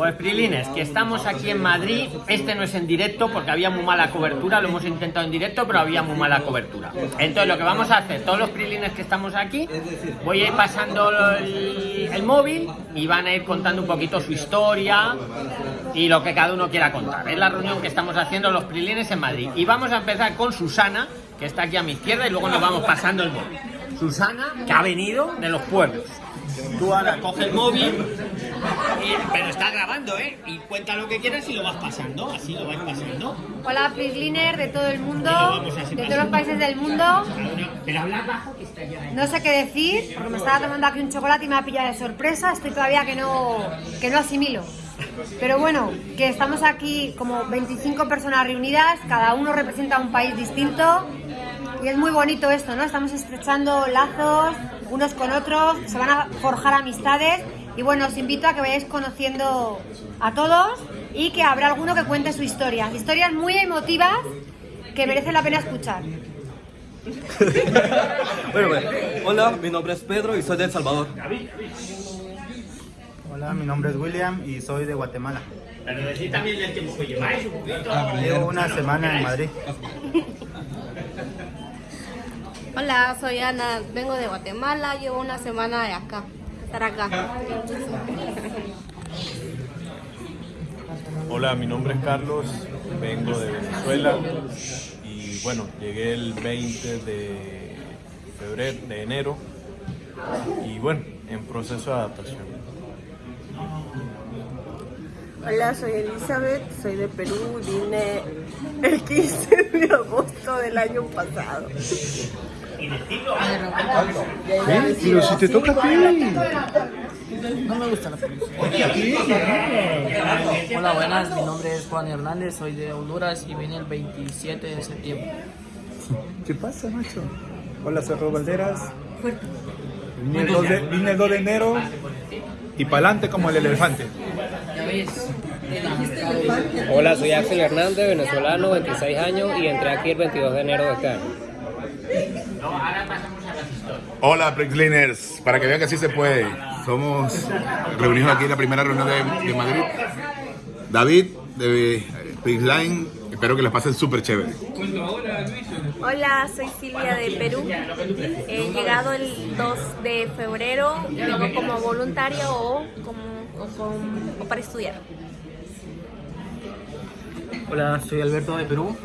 Pues Prilines, que estamos aquí en Madrid, este no es en directo porque había muy mala cobertura, lo hemos intentado en directo, pero había muy mala cobertura. Entonces lo que vamos a hacer, todos los Prilines que estamos aquí, voy a ir pasando el, móvil y van a ir contando un poquito su historia y lo que cada uno quiera contar. Es la reunión que estamos haciendo los Prilines en Madrid. Y vamos a empezar con Susana, que está aquí a mi izquierda, y luego nos vamos pasando el móvil. Susana, que ha venido de los pueblos. Tú ahora coge el móvil, y- pero está grabando, ¿eh? Y cuenta lo que quieras y lo vas pasando, así lo vas pasando. Hola, Prisliner de todo el mundo, de todos los países del mundo. Pero habla bajo que está ya, ¿eh? No sé qué decir, porque me estaba tomando aquí un chocolate y me ha pillado de sorpresa. Estoy todavía que no, que no asimilo. Pero bueno, que estamos aquí como 25 personas reunidas, cada uno representa un país distinto. Y es muy bonito esto, ¿no? Estamos estrechando lazos unos con otros, se van a forjar amistades. Y bueno, os invito a que vayáis conociendo a todos y que habrá alguno que cuente su historia. Historias muy emotivas que merecen la pena escuchar. Bueno, bueno. Hola, mi nombre es Pedro y soy de El Salvador. Hola, mi nombre es William y soy de Guatemala. Pero decid también el tiempo que lleváis, un poquito. Llevo una semana en Madrid. Hola, soy Ana, vengo de Guatemala, llevo una semana de acá, estar acá. Hola, mi nombre es Carlos, vengo de Venezuela y bueno, llegué el 20 de febrero, de enero y bueno, en proceso de adaptación. Hola, soy Elizabeth, soy de Perú, vine el 15 de agosto del año pasado. Pero si te toca a ti. Hola, buenas. Mi nombre es Juan Hernández, soy de Honduras y vine el 27 de septiembre. ¿Qué pasa, macho? Hola, soy Rob Valderas. Vine el 2 de, vine el 2 de enero y pa'lante como el elefante. Hola, soy Axel Hernández, venezolano, 26 años y entré aquí el 22 de enero de este año. Hola, Prixliners, para que vean que sí se puede. Somos reunidos aquí en la primera reunión de, de Madrid. David, de Prixline, espero que les pasen súper chévere. Hola, soy Silvia de Perú. He llegado el 2 de febrero, vengo como voluntaria o, como, o, con- o para estudiar. Hola, soy Alberto de Perú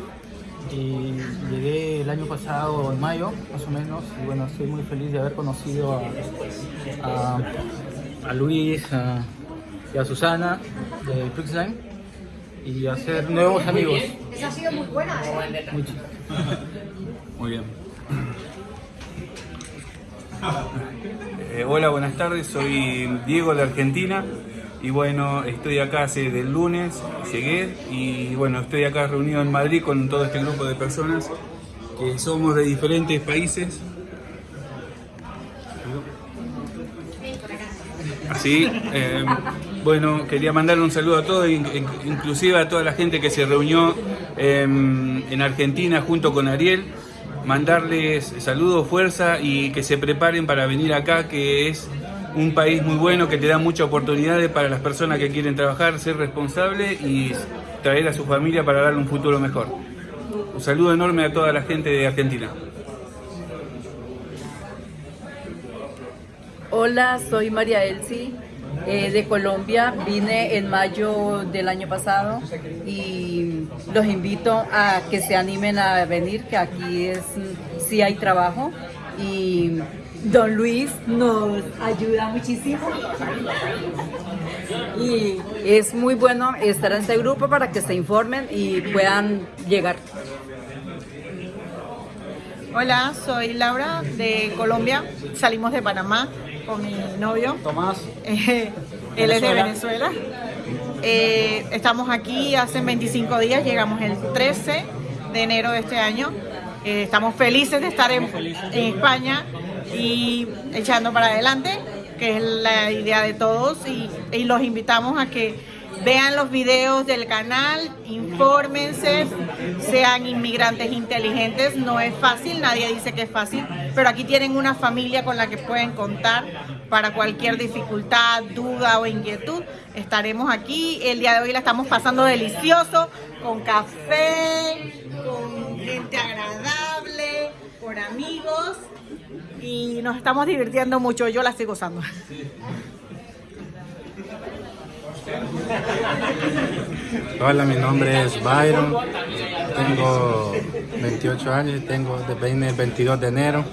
y llegué el año pasado en mayo, más o menos. Y bueno, estoy muy feliz de haber conocido a, a, a Luis a- y a Susana de Prixline y hacer nuevos amigos. Esa ha sido muy buena, ¿eh? Mucho. Muy bien. Eh, hola, buenas tardes. Soy Diego de Argentina. Y bueno, estoy acá hace del lunes, llegué y bueno, estoy acá reunido en Madrid con todo este grupo de personas que somos de diferentes países. Así, eh, bueno, quería mandarle un saludo a todos, in- in- inclusive a toda la gente que se reunió eh, en Argentina junto con Ariel, mandarles saludos, fuerza y que se preparen para venir acá, que es un país muy bueno, que te da muchas oportunidades para las personas que quieren trabajar, ser responsable y traer a su familia para darle un futuro mejor. Un saludo enorme a toda la gente de Argentina. Hola, soy María Elsie eh, de Colombia. Vine en mayo del año pasado y los invito a que se animen a venir, que aquí es sí hay trabajo y Don Luis nos ayuda muchísimo. Y es muy bueno estar en este grupo para que se informen y puedan llegar. Hola, soy Laura de Colombia. Salimos de Panamá con mi novio. Tomás. Eh, él es de Venezuela. Eh, estamos aquí hace 25 días, llegamos el 13 de enero de este año. Eh, estamos felices de estar en, en España y echando para adelante, que es la idea de todos. Y, los invitamos a que vean los videos del canal, infórmense, sean inmigrantes inteligentes. No es fácil, nadie dice que es fácil, pero aquí tienen una familia con la que pueden contar para cualquier dificultad, duda o inquietud. Estaremos aquí. El día de hoy la estamos pasando delicioso, con café, con gente agradable, por amigos y nos estamos divirtiendo mucho. Yo la estoy gozando. Hola, mi nombre es Byron, tengo 28 años, tengo de el 22 de enero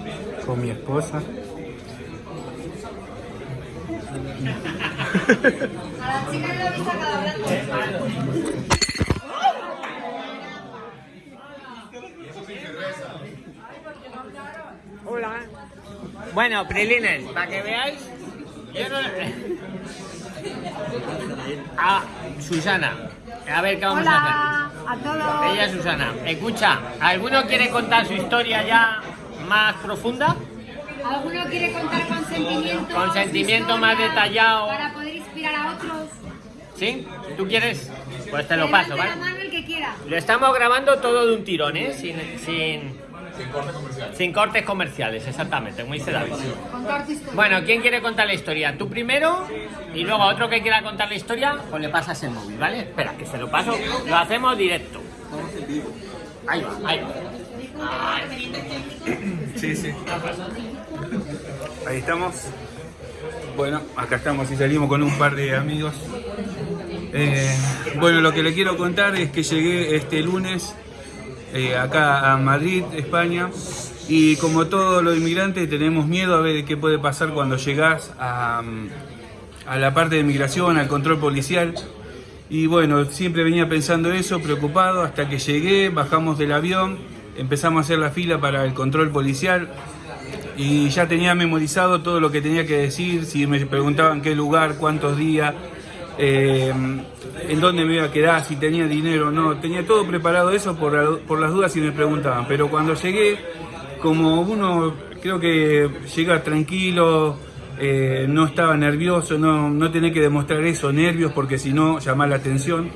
con mi esposa. Bueno, Prilines, para que veáis, yo no... Ah, Susana. A ver qué vamos Hola a a todos. hacer. Ella es Susana. Escucha, ¿alguno quiere contar su historia ya más profunda? ¿Alguno quiere contar con sentimiento? Con sentimiento más detallado. Para poder inspirar a otros. ¿Sí? ¿Tú quieres? Pues te lo paso, ¿vale? la mano el que quiera. Lo estamos grabando todo de un tirón, ¿eh? Sin, sin, sin cortes comerciales, exactamente, como dice David. Contar tu historia. Bueno, ¿quién quiere contar la historia? Tú primero y luego a otro que quiera contar la historia, pues le pasas el móvil, ¿vale? Espera, que se lo paso. Lo hacemos directo. Ahí va, ahí va. Sí, sí. Ahí estamos. Bueno, acá estamos y salimos con un par de amigos. Eh, bueno, lo que le quiero contar es que llegué este lunes eh, acá a Madrid, España, y como todos los inmigrantes tenemos miedo a ver qué puede pasar cuando llegás a, a la parte de migración, al control policial. Y bueno, siempre venía pensando eso, preocupado, hasta que llegué, bajamos del avión, empezamos a hacer la fila para el control policial y ya tenía memorizado todo lo que tenía que decir, si me preguntaban qué lugar, cuántos días, eh, en dónde me iba a quedar, si tenía dinero o no, tenía todo preparado eso por, la- por las dudas si me preguntaban, pero cuando llegué, como uno creo que llega tranquilo, eh, no estaba nervioso, no, no tenía que demostrar eso, nervios, porque si no, llamar la atención.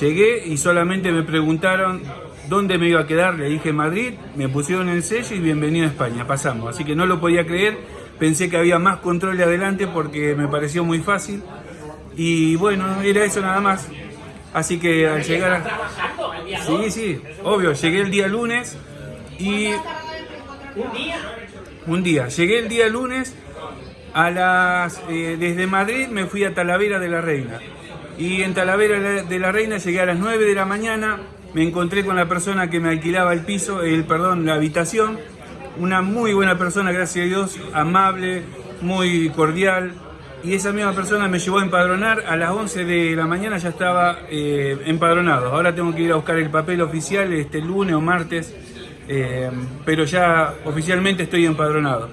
Llegué y solamente me preguntaron dónde me iba a quedar, le dije Madrid, me pusieron el sello y bienvenido a España, pasamos. Así que no lo podía creer, pensé que había más control de adelante porque me pareció muy fácil. Y bueno, era eso nada más. Así que al llegar a... Sí, sí, obvio, llegué el día lunes y... Un día, llegué el día lunes a las... eh, desde Madrid me fui a Talavera de la Reina. Y en Talavera de la- de la Reina llegué a las 9 de la mañana, me encontré con la persona que me alquilaba el piso, el perdón, la habitación. Una muy buena persona, gracias a Dios, amable, muy cordial. Y esa misma persona me llevó a empadronar. A las 11 de la mañana ya estaba eh, empadronado. Ahora tengo que ir a buscar el papel oficial este lunes o martes. eh, pero ya oficialmente estoy empadronado.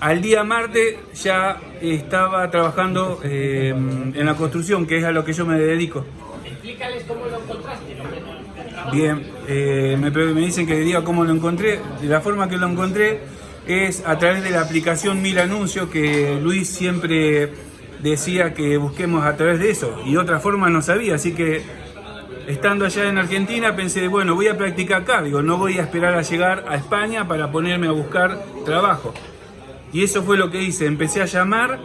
Al día martes ya estaba trabajando eh, en la construcción, que es a lo que yo me dedico. Explícales cómo lo encontraste. Bien, eh, me, me dicen que diga cómo lo encontré. De la forma que lo encontré es a través de la aplicación Mil Anuncios, que Luis siempre decía que busquemos a través de eso. Y otra forma no sabía, así que estando allá en Argentina pensé, bueno, voy a practicar acá. Digo, no voy a esperar a llegar a España para ponerme a buscar trabajo. Y eso fue lo que hice, empecé a llamar,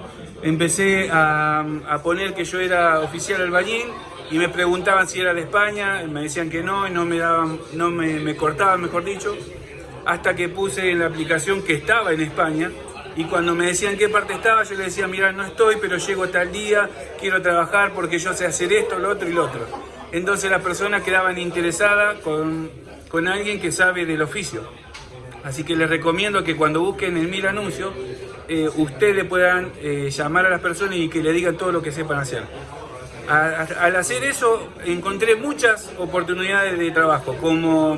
empecé a, poner que yo era oficial albañil y me preguntaban si era de España, me decían que no y no me daban, no me cortaban, mejor dicho, hasta que puse en la aplicación que estaba en España y cuando me decían qué parte estaba, yo les decía, mira, no estoy, pero llego tal día, quiero trabajar porque yo sé hacer esto, lo otro y lo otro. Entonces las personas quedaban interesadas con, con alguien que sabe del oficio. Así que les recomiendo que cuando busquen el mil anuncios, eh, ustedes puedan eh, llamar a las personas y que le digan todo lo que sepan hacer. Al hacer eso, encontré muchas oportunidades de trabajo, como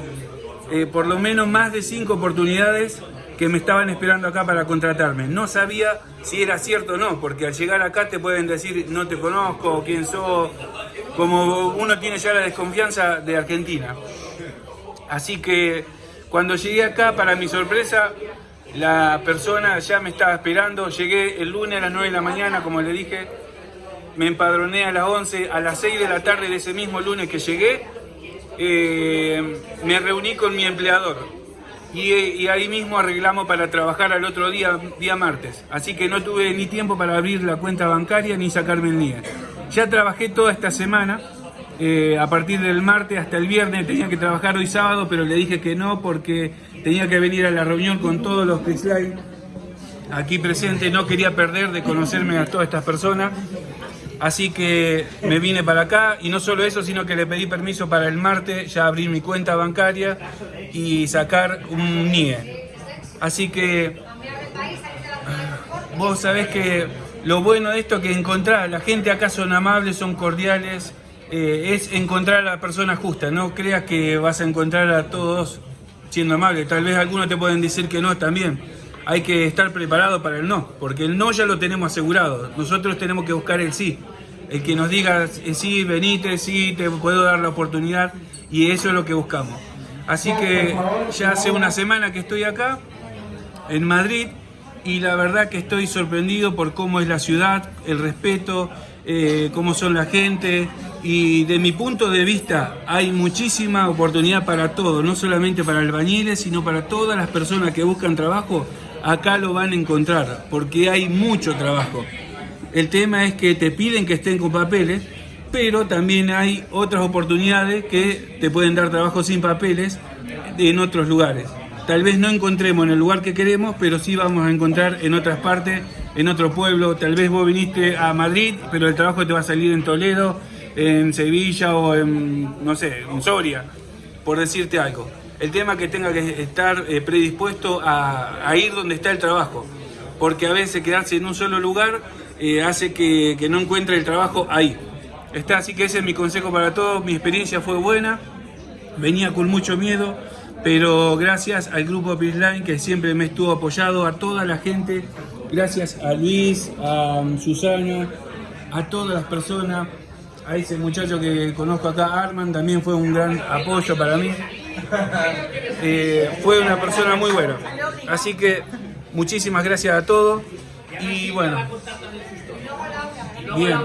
eh, por lo menos más de cinco oportunidades que me estaban esperando acá para contratarme. No sabía si era cierto o no, porque al llegar acá te pueden decir no te conozco, quién sos, como uno tiene ya la desconfianza de Argentina. Así que cuando llegué acá, para mi sorpresa, la persona ya me estaba esperando. Llegué el lunes a las 9 de la mañana, como le dije. Me empadroné a las 11, a las 6 de la tarde de ese mismo lunes que llegué. Eh, me reuní con mi empleador. y, ahí mismo arreglamos para trabajar al otro día, día martes. Así que no tuve ni tiempo para abrir la cuenta bancaria ni sacarme el NIE. Ya trabajé toda esta semana, eh, a partir del martes hasta el viernes, tenía que trabajar hoy sábado, pero le dije que no porque tenía que venir a la reunión con todos los Line aquí presentes, no quería perder de conocerme a todas estas personas. Así que me vine para acá y no solo eso, sino que le pedí permiso para el martes ya abrir mi cuenta bancaria y sacar un NIE. Así que vos sabés que lo bueno de esto que encontrar, la gente acá son amables, son cordiales, eh, es encontrar a la persona justa, no creas que vas a encontrar a todos siendo amables, tal vez algunos te pueden decir que no también. Hay que estar preparado para el no, porque el no ya lo tenemos asegurado. Nosotros tenemos que buscar el sí. El que nos diga eh, sí, venite, sí, te puedo dar la oportunidad, y eso es lo que buscamos. Así que ya hace una semana que estoy acá, en Madrid, y la verdad que estoy sorprendido por cómo es la ciudad, el respeto, eh, cómo son la gente, y de mi punto de vista hay muchísima oportunidad para todos, no solamente para albañiles, sino para todas las personas que buscan trabajo, acá lo van a encontrar, porque hay mucho trabajo. El tema es que te piden que estén con papeles, pero también hay otras oportunidades que te pueden dar trabajo sin papeles en otros lugares. Tal vez no encontremos en el lugar que queremos, pero sí vamos a encontrar en otras partes, en otro pueblo. Tal vez vos viniste a Madrid, pero el trabajo te va a salir en Toledo, en Sevilla o en, no sé, en Soria, por decirte algo. El tema que tenga que estar eh, predispuesto a, ir donde está el trabajo, porque a veces quedarse en un solo lugar eh, hace que, no encuentre el trabajo ahí. Está, así que ese es mi consejo para todos, mi experiencia fue buena, venía con mucho miedo, pero gracias al grupo Prisline que siempre me estuvo apoyado, a toda la gente, gracias a Luis, a Susana, a todas las personas, a ese muchacho que conozco acá, Arman, también fue un gran apoyo para mí. Eh, fue una persona muy buena. Así que muchísimas gracias a todos. Y bueno, bien.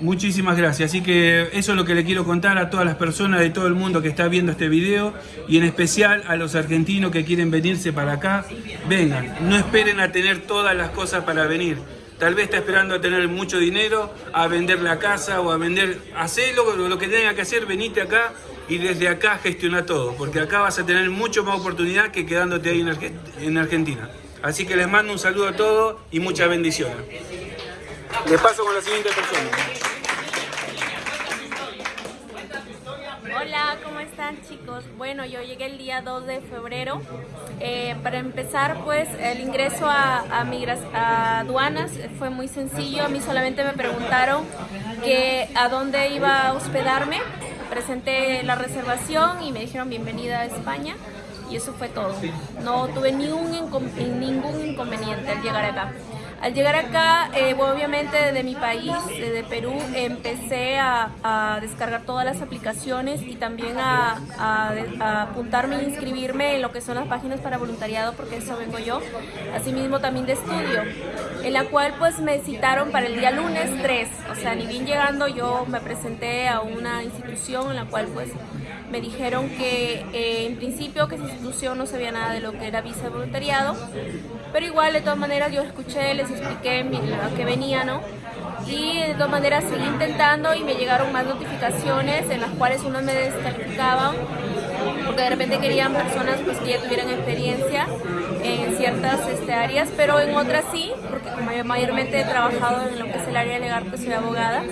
Muchísimas gracias. Así que eso es lo que le quiero contar a todas las personas de todo el mundo que está viendo este video y en especial a los argentinos que quieren venirse para acá. Vengan, no esperen a tener todas las cosas para venir Tal vez está esperando a tener mucho dinero, a vender la casa o a vender... Hacelo lo que tenga que hacer, venite acá y desde acá gestiona todo, porque acá vas a tener mucho más oportunidad que quedándote ahí en Argentina. Así que les mando un saludo a todos y muchas bendiciones. Les paso con la siguiente persona. Hola, ¿cómo están chicos? Bueno, yo llegué el día 2 de febrero. Eh, para empezar, pues el ingreso a, a, aduanas fue muy sencillo. A mí solamente me preguntaron que a dónde iba a hospedarme. Presenté la reservación y me dijeron bienvenida a España. Y eso fue todo. No tuve ni un ningún inconveniente al llegar acá. Al llegar acá, eh, obviamente de mi país, de Perú, empecé a, descargar todas las aplicaciones y también a, apuntarme e inscribirme en lo que son las páginas para voluntariado, porque eso vengo yo. Asimismo también de estudio, en la cual pues me citaron para el día lunes 3. O sea, ni bien llegando yo me presenté a una institución en la cual pues me dijeron que eh, en principio que esa institución no sabía nada de lo que era visa de voluntariado, pero igual de todas maneras yo escuché, les expliqué a qué venía, ¿no? Y de todas maneras seguí intentando y me llegaron más notificaciones en las cuales uno me descalificaban porque de repente querían personas pues, que ya tuvieran experiencia en ciertas este, áreas, pero en otras sí, porque como yo mayormente he trabajado en lo que es el área legal, que soy abogada,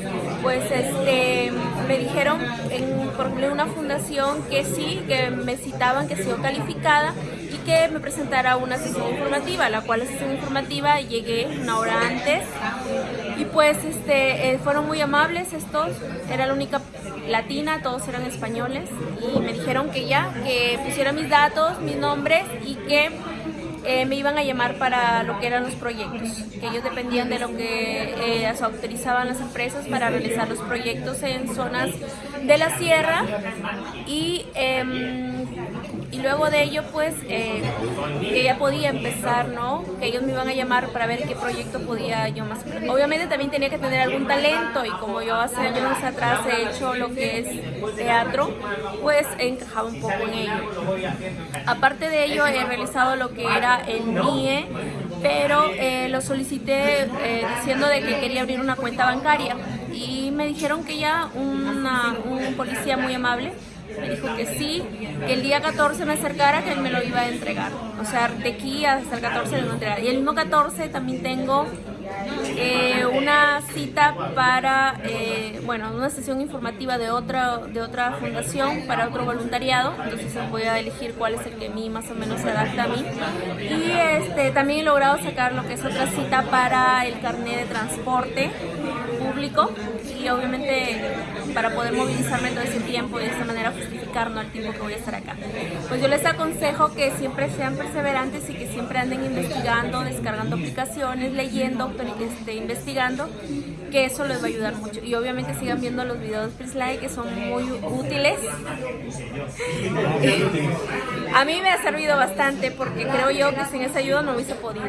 pues este, me dijeron en, por una fundación que sí, que me citaban que sido calificada que me presentara una sesión informativa, la cual sesión informativa llegué una hora antes. Y pues este, eh, fueron muy amables estos, era la única latina, todos eran españoles. Y me dijeron que ya, que pusiera mis datos, mis nombres y que eh, me iban a llamar para lo que eran los proyectos, que ellos dependían de lo que eh, autorizaban las empresas para realizar los proyectos en zonas de la sierra. Y, em, luego de ello pues eh, que ya podía empezar, ¿no? Que ellos me iban a llamar para ver qué proyecto podía yo más. Obviamente también tenía que tener algún talento y como yo hace años atrás he hecho lo que es teatro, pues he encajado un poco en ello. Aparte de ello he realizado lo que era el MIE, pero eh, lo solicité eh, diciendo de que quería abrir una cuenta bancaria y me dijeron que ya una, un policía muy amable me dijo que sí, que el día 14 me acercara, que él me lo iba a entregar. O sea, de aquí hasta el 14 me lo entregar. Y el mismo 14 también tengo eh, una cita para, eh, bueno, una sesión informativa de otra, de otra fundación para otro voluntariado, entonces voy a elegir cuál es el que a mí más o menos se adapta a mí. Y este, también he logrado sacar lo que es otra cita para el carnet de transporte público y obviamente para poder movilizarme todo ese tiempo y de esa manera justificar ¿no? el tiempo que voy a estar acá. Pues yo les aconsejo que siempre sean perseverantes y que siempre anden investigando, descargando aplicaciones, leyendo, este, investigando, que eso les va a ayudar mucho. Y obviamente sigan viendo los videos de Prislike que son muy útiles. a mí me ha servido bastante porque creo yo que sin esa ayuda no hubiese podido.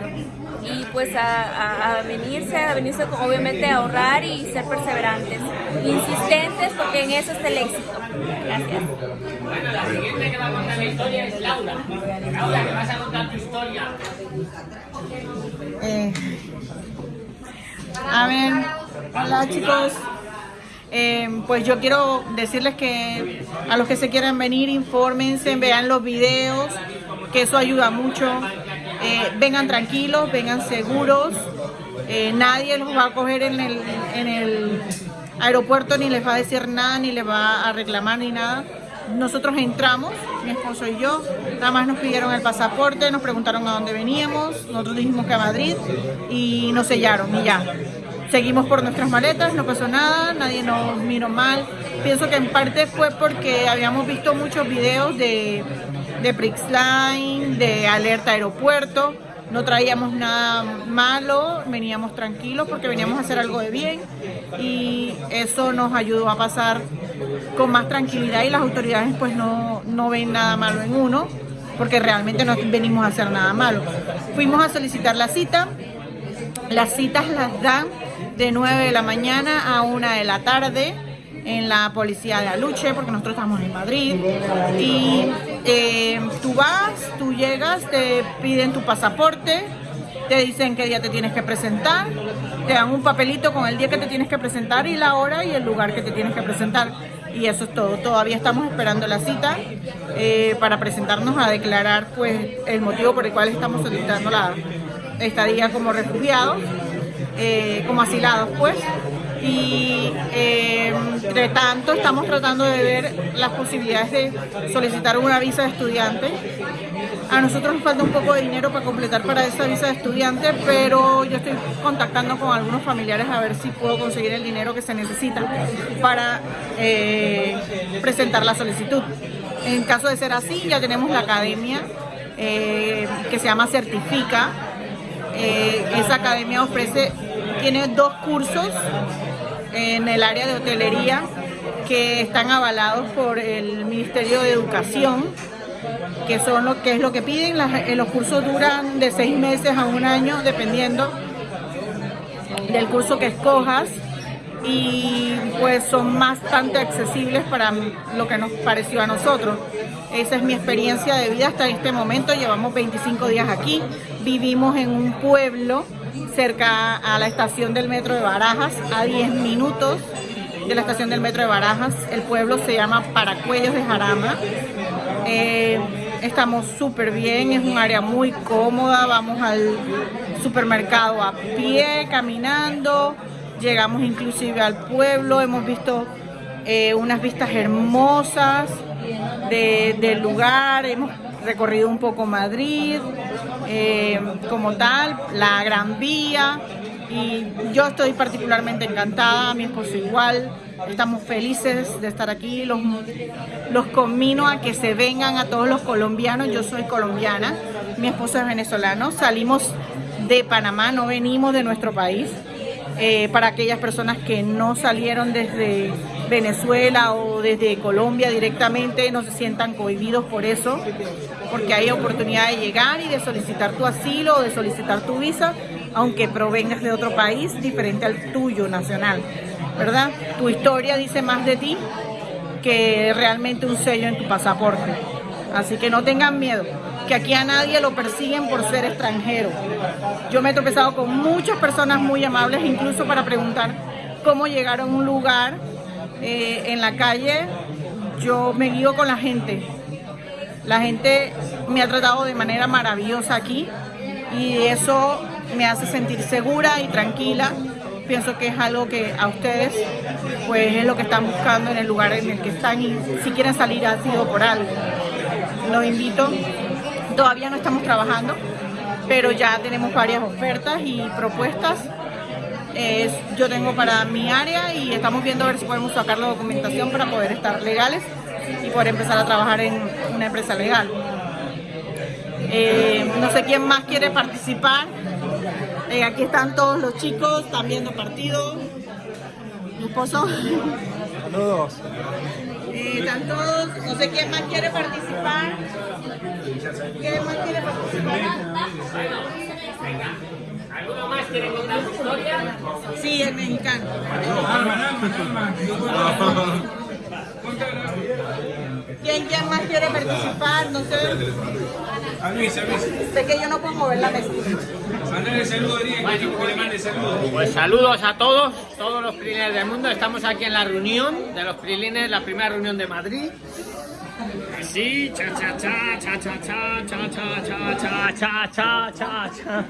Y pues a, a venirse, a venirse obviamente a ahorrar y ser perseverantes, insistentes porque en eso está el éxito. Gracias. Bueno, la siguiente que va a contar la historia es Laura. Laura, que vas a contar tu historia. Eh, a ver, hola chicos. Eh, pues yo quiero decirles que a los que se quieran venir, infórmense, vean los videos, que eso ayuda mucho. Eh, vengan tranquilos, vengan seguros. Eh, nadie los va a coger en el, en el aeropuerto ni les va a decir nada, ni les va a reclamar ni nada. Nosotros entramos, mi esposo y yo, nada más nos pidieron el pasaporte, nos preguntaron a dónde veníamos, nosotros dijimos que a Madrid y nos sellaron y ya. Seguimos por nuestras maletas, no pasó nada, nadie nos miró mal. Pienso que en parte fue porque habíamos visto muchos videos de, de Prixline, de alerta aeropuerto, no traíamos nada malo, veníamos tranquilos porque veníamos a hacer algo de bien y eso nos ayudó a pasar con más tranquilidad y las autoridades pues no, no ven nada malo en uno porque realmente no venimos a hacer nada malo. Fuimos a solicitar la cita, las citas las dan de 9 de la mañana a 1 de la tarde en la policía de Aluche, porque nosotros estamos en Madrid. Y eh, tú vas, tú llegas, te piden tu pasaporte, te dicen qué día te tienes que presentar, te dan un papelito con el día que te tienes que presentar y la hora y el lugar que te tienes que presentar. Y eso es todo. Todavía estamos esperando la cita eh, para presentarnos a declarar pues el motivo por el cual estamos solicitando la estadía como refugiados, eh, como asilados pues y eh, entre tanto estamos tratando de ver las posibilidades de solicitar una visa de estudiante. A nosotros nos falta un poco de dinero para completar para esa visa de estudiante, pero yo estoy contactando con algunos familiares a ver si puedo conseguir el dinero que se necesita para eh, presentar la solicitud. En caso de ser así, ya tenemos la academia eh, que se llama Certifica. esa academia ofrece, tiene dos cursos en el área de hotelería que están avalados por el Ministerio de Educación, que son lo que es lo que piden. Eh, los cursos duran de seis meses a un año, dependiendo del curso que escojas y pues son bastante accesibles para lo que nos pareció a nosotros. Esa es mi experiencia de vida hasta este momento. Llevamos 25 días aquí. Vivimos en un pueblo cerca a la estación del metro de Barajas, a 10 minutos de la estación del metro de Barajas. El pueblo se llama Paracuellos de Jarama. Eh, estamos súper bien, es un área muy cómoda, vamos al supermercado a pie, caminando, llegamos inclusive al pueblo, hemos visto eh, unas vistas hermosas del lugar, hemos recorrido un poco Madrid, eh, como tal, la Gran Vía, y yo estoy particularmente encantada, mi esposo igual, estamos felices de estar aquí, los, los a que se vengan a todos los colombianos, yo soy colombiana, Mi esposo es venezolano. Salimos de Panamá, no venimos de nuestro país. Eh, para aquellas personas que no salieron desde Venezuela o desde Colombia directamente, no se sientan cohibidos por eso, porque hay oportunidad de llegar y de solicitar tu asilo o de solicitar tu visa, aunque provengas de otro país diferente al tuyo nacional, ¿verdad? Tu historia dice más de ti que realmente un sello en tu pasaporte. Así que no tengan miedo, aquí a nadie lo persiguen por ser extranjero. Yo me he tropezado con muchas personas muy amables, incluso para preguntar cómo llegar a un lugar eh, en la calle. Yo me guío con la gente. La gente me ha tratado de manera maravillosa aquí y eso me hace sentir segura y tranquila. Pienso que es algo que a ustedes pues es lo que están buscando en el lugar en el que están y si quieren salir ha sido por algo. Los invito, todavía no estamos trabajando, pero ya tenemos varias ofertas y propuestas. Es- yo tengo para mi área y estamos viendo a ver si podemos sacar la documentación para poder estar legales y poder empezar a trabajar en una empresa legal. Eh, no sé quién más quiere participar. Eh, aquí están todos los chicos, están viendo partido. Mi esposo. Saludos. Eh, están todos, no sé quién más quiere participar. ¿Quién más quiere participar? ¿Alguno más quiere contar su historia? Sí, el mexicano. ¿Quién, quién más quiere participar? No sé. A Luis, a Luis. Sé que yo no puedo mover la mesa. Mandale saludos, que le mande saludos. Pues saludos a todos, todos los prilines del mundo. Estamos aquí en la reunión de los prilines, la primera reunión de Madrid. Sí, cha cha cha, cha cha cha, cha cha cha, cha cha cha, cha cha.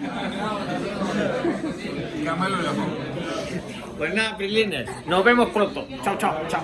Pues nada, prilines, nos vemos pronto. Chao, chao, chao.